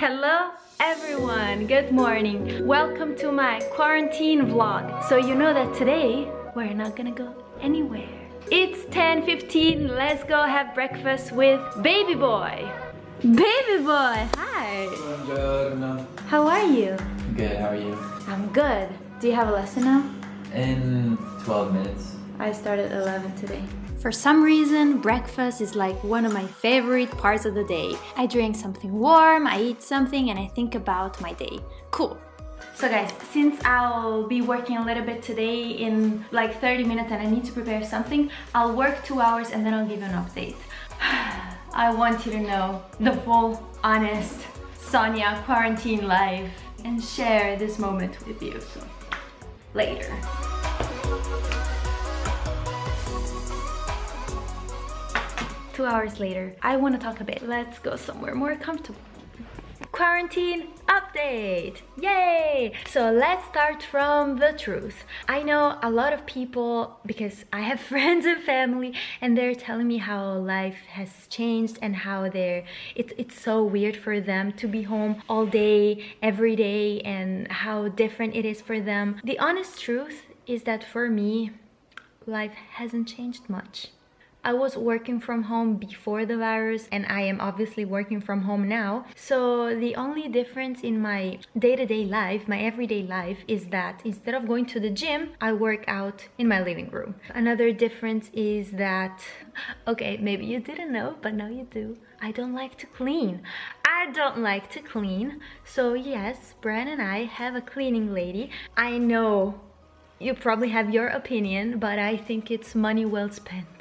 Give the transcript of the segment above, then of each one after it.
Hello everyone, good morning. Welcome to my quarantine vlog. So you know that today we're not gonna go anywhere. It's 10.15, let's go have breakfast with baby boy. Baby boy, hi. Buongiorno. How are you? Good, how are you? I'm good. Do you have a lesson now? In 12 minutes. I started 11 today. For some reason, breakfast is like one of my favorite parts of the day. I drink something warm, I eat something, and I think about my day. Cool. So guys, since I'll be working a little bit today in like 30 minutes and I need to prepare something, I'll work two hours and then I'll give you an update. I want you to know the full, honest Sonia quarantine life and share this moment with you. So later. Two hours later, I want to talk a bit. Let's go somewhere more comfortable. Quarantine update! Yay! So let's start from the truth. I know a lot of people, because I have friends and family, and they're telling me how life has changed and how they're, it, it's so weird for them to be home all day, every day, and how different it is for them. The honest truth is that for me, life hasn't changed much. I was working from home before the virus and I am obviously working from home now. So the only difference in my day-to-day -day life, my everyday life is that instead of going to the gym, I work out in my living room. Another difference is that, okay, maybe you didn't know, but now you do. I don't like to clean. I don't like to clean. So yes, Brian and I have a cleaning lady. I know you probably have your opinion, but I think it's money well spent.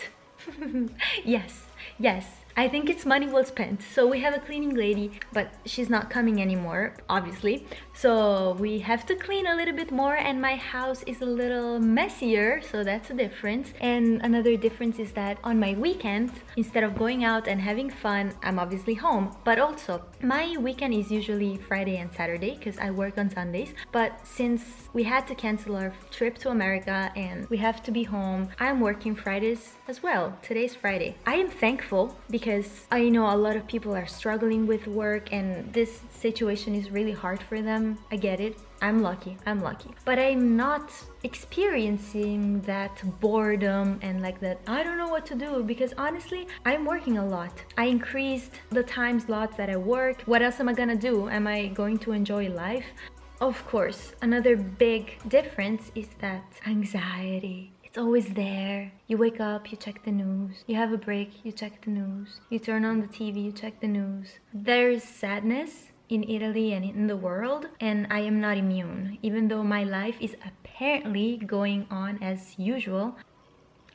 yes, yes. I think it's money well spent. So we have a cleaning lady, but she's not coming anymore, obviously. So we have to clean a little bit more and my house is a little messier, so that's a difference. And another difference is that on my weekend, instead of going out and having fun, I'm obviously home. But also, my weekend is usually Friday and Saturday because I work on Sundays. But since we had to cancel our trip to America and we have to be home, I'm working Fridays as well. Today's Friday. I am thankful because because I know a lot of people are struggling with work and this situation is really hard for them. I get it. I'm lucky, I'm lucky. But I'm not experiencing that boredom and like that I don't know what to do because honestly, I'm working a lot. I increased the time slots that I work. What else am I gonna do? Am I going to enjoy life? Of course, another big difference is that anxiety it's always there. You wake up, you check the news. You have a break, you check the news. You turn on the TV, you check the news. There's sadness in Italy and in the world and I am not immune. Even though my life is apparently going on as usual,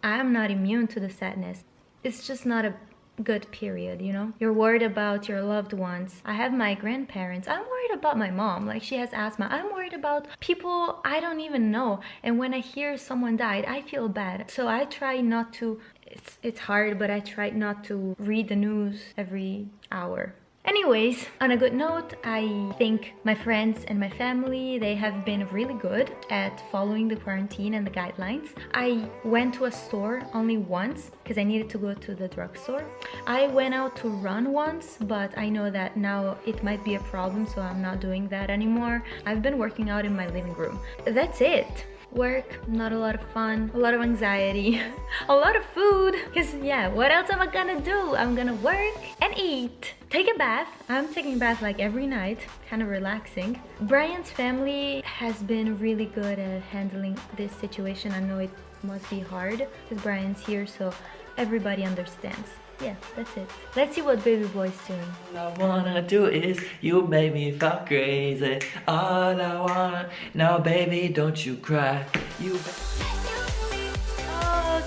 I am not immune to the sadness. It's just not a good period, you know? You're worried about your loved ones. I have my grandparents. I'm worried about my mom. Like she has asthma. I'm worried about people I don't even know. And when I hear someone died, I feel bad. So I try not to it's it's hard, but I try not to read the news every hour. Anyways, on a good note, I think my friends and my family, they have been really good at following the quarantine and the guidelines. I went to a store only once because I needed to go to the drugstore. I went out to run once, but I know that now it might be a problem, so I'm not doing that anymore. I've been working out in my living room. That's it work not a lot of fun a lot of anxiety a lot of food. Because yeah what else am i gonna do? I'm gonna work and eat. Take a bath. I'm taking a bath like every night kind of relaxing. Brian's family has been really good at handling this situation. I know it must be hard because brian's here so everybody understands yeah, that's it. Let's see what Baby Boy's doing. All I wanna do is you make me feel crazy. All I wanna, now baby, don't you cry. You.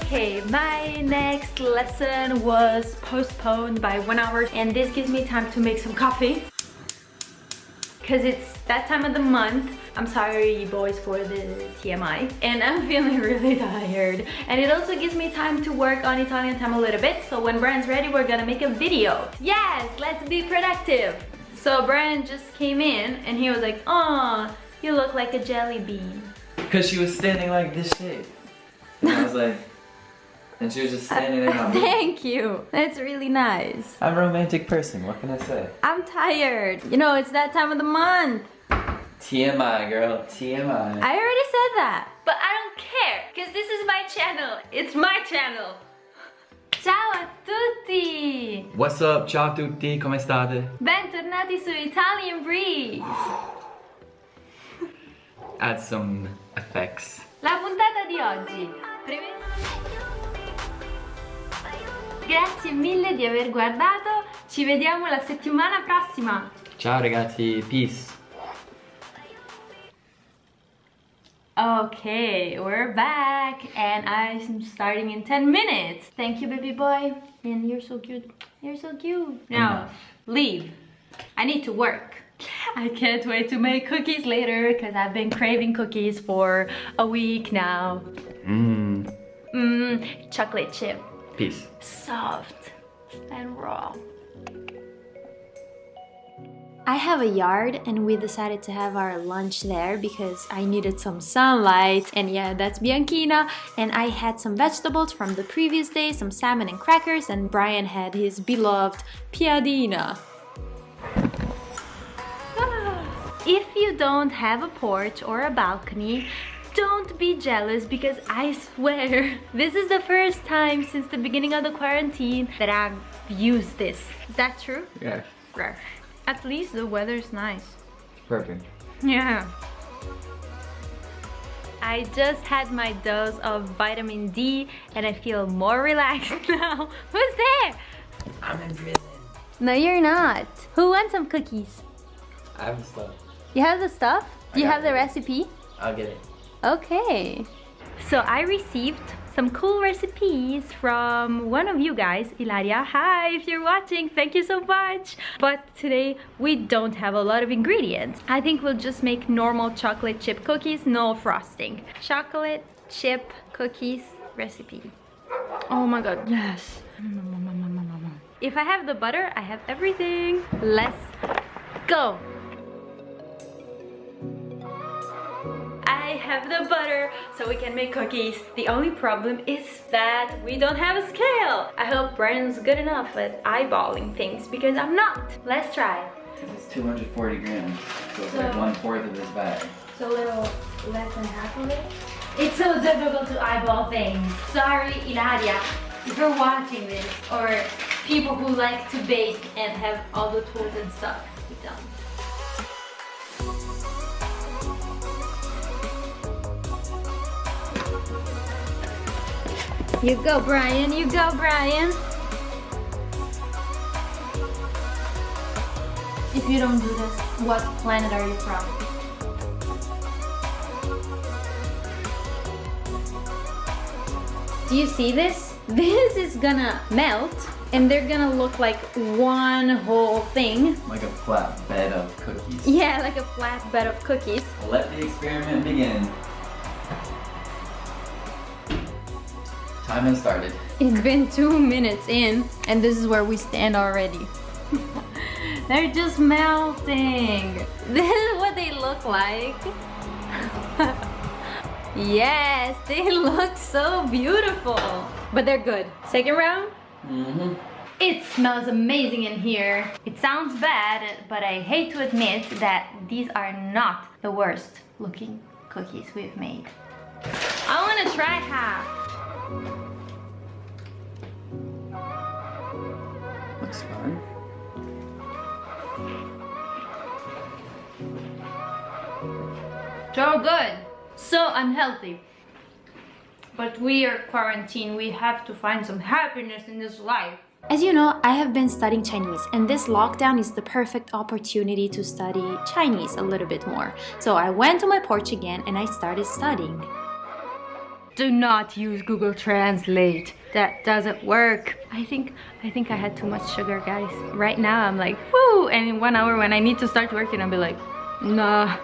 Okay, my next lesson was postponed by one hour and this gives me time to make some coffee because it's that time of the month. I'm sorry boys for the TMI and I'm feeling really tired and it also gives me time to work on Italian time a little bit so when Brian's ready we're gonna make a video. Yes, let's be productive. So Brian just came in and he was like, oh, you look like a jelly bean. Because she was standing like this shape. And I was like, And she was just uh, standing there moving. Thank you. That's really nice. I'm a romantic person, what can I say? I'm tired. You know, it's that time of the month. TMI, girl, TMI. I already said that. But I don't care, because this is my channel. It's my channel. Ciao a tutti! What's up, ciao a tutti, come state? Bentornati su Italian Breeze! Add some effects. La puntata di oggi. Grazie mille di aver guardato. Ci vediamo la settimana prossima. Ciao ragazzi, peace. Okay, we're back and I'm starting in 10 minutes. Thank you, baby boy. And you're so cute. You're so cute. Now, leave. I need to work. I can't wait to make cookies later because I've been craving cookies for a week now. Mmm, Mmm, chocolate chip. peace. Soft and raw. I have a yard and we decided to have our lunch there because I needed some sunlight and yeah that's Bianchina and I had some vegetables from the previous day, some salmon and crackers and Brian had his beloved piadina. Ah, if you don't have a porch or a balcony, don't be jealous because I swear this is the first time since the beginning of the quarantine that I've used this. Is that true? Yes. Rare. At least the weather's nice. perfect. Yeah. I just had my dose of vitamin D and I feel more relaxed now. Who's there? I'm in prison. No, you're not. Who wants some cookies? I have stuff. You have the stuff? Do I you got have the recipe? I'll get it. Okay. So I received some cool recipes from one of you guys, Ilaria. Hi, if you're watching, thank you so much. But today we don't have a lot of ingredients. I think we'll just make normal chocolate chip cookies, no frosting. Chocolate chip cookies recipe. Oh my god, yes. If I have the butter, I have everything. Let's go. Have the butter so we can make cookies. The only problem is that we don't have a scale. I hope Brian's good enough at eyeballing things because I'm not. Let's try. It's 240 grams, so it's So- like one fourth of this bag. So a little less than half of it. It's so difficult to eyeball things. Sorry, Ilaria, if you're watching this, or people who like to bake and have all the tools and stuff. We don't. You go, Brian. You go, Brian. If you don't do this, what planet are you from? Do you see this? This is gonna melt and they're gonna look like one whole thing. Like a flat bed of cookies. Yeah, like a flat bed of cookies. Let the experiment begin. Has started. It's been two minutes in and this is where we stand already. they're just melting. This is what they look like. yes, they look so beautiful. But they're good. Second round? Mm-hmm. It smells amazing in here. It sounds bad, but I hate to admit that these are not the worst looking cookies we've made. I wanna try half. So good. So unhealthy. But we are quarantined. We have to find some happiness in this life. As you know, I have been studying Chinese, and this lockdown is the perfect opportunity to study Chinese a little bit more. So I went to my porch again and I started studying. Do not use Google Translate. That doesn't work. I think I think I had too much sugar, guys. Right now I'm like, whoo, and in one hour when I need to start working, I'll be like, nah.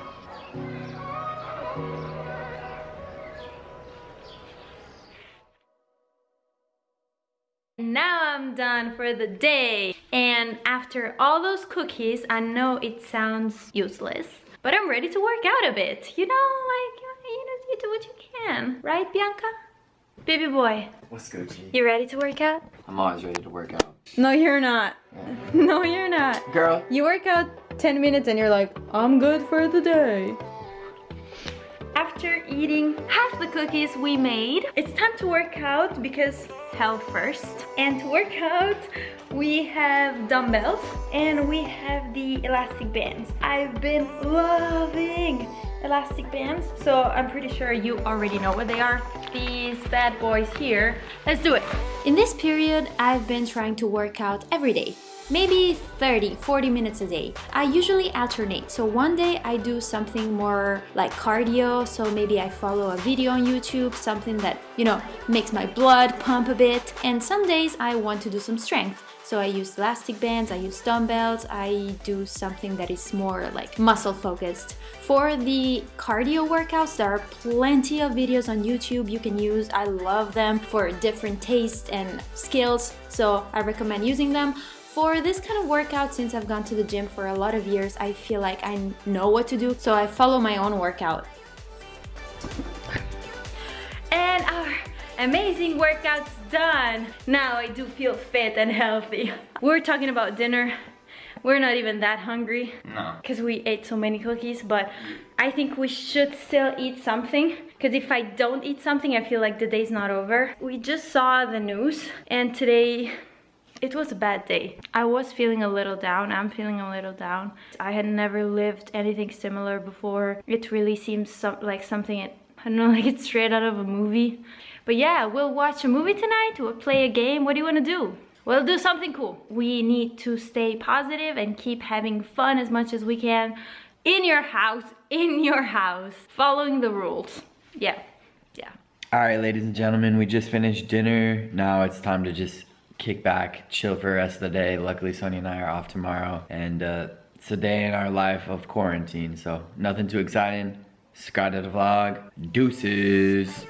Now I'm done for the day. And after all those cookies, I know it sounds useless, but I'm ready to work out a bit. You know, like, you know, you do what you can. Right, Bianca? Baby boy, What's Gucci? you ready to work out? I'm always ready to work out. No, you're not. No, you're not. Girl. You work out 10 minutes and you're like, I'm good for the day. After eating half the cookies we made, it's time to work out because health first. And to work out, we have dumbbells and we have the elastic bands. I've been loving elastic bands, so I'm pretty sure you already know what they are. These bad boys here. Let's do it. In this period, I've been trying to work out every day. Maybe 30, 40 minutes a day. I usually alternate. So one day I do something more like cardio. So maybe I follow a video on YouTube, something that, you know, makes my blood pump a bit. And some days I want to do some strength. So I use elastic bands, I use dumbbells, I do something that is more like muscle focused. For the cardio workouts, there are plenty of videos on YouTube you can use. I love them for different tastes and skills, so I recommend using them. For this kind of workout, since I've gone to the gym for a lot of years, I feel like I know what to do, so I follow my own workout. And our amazing workout's done. Now I do feel fit and healthy. We're talking about dinner. We're not even that hungry No. because we ate so many cookies, but I think we should still eat something because if I don't eat something, I feel like the day's not over. We just saw the news and today it was a bad day. I was feeling a little down. I'm feeling a little down. I had never lived anything similar before. It really seems some, like something, I don't know, like it's straight out of a movie. But yeah, we'll watch a movie tonight. We'll play a game. What do you want to do? We'll do something cool. We need to stay positive and keep having fun as much as we can in your house, in your house, following the rules. Yeah, yeah. All right, ladies and gentlemen, we just finished dinner. Now it's time to just kick back, chill for the rest of the day. Luckily, Sonia and I are off tomorrow, and uh, it's a day in our life of quarantine, so nothing too exciting. Subscribe to vlog. Deuces.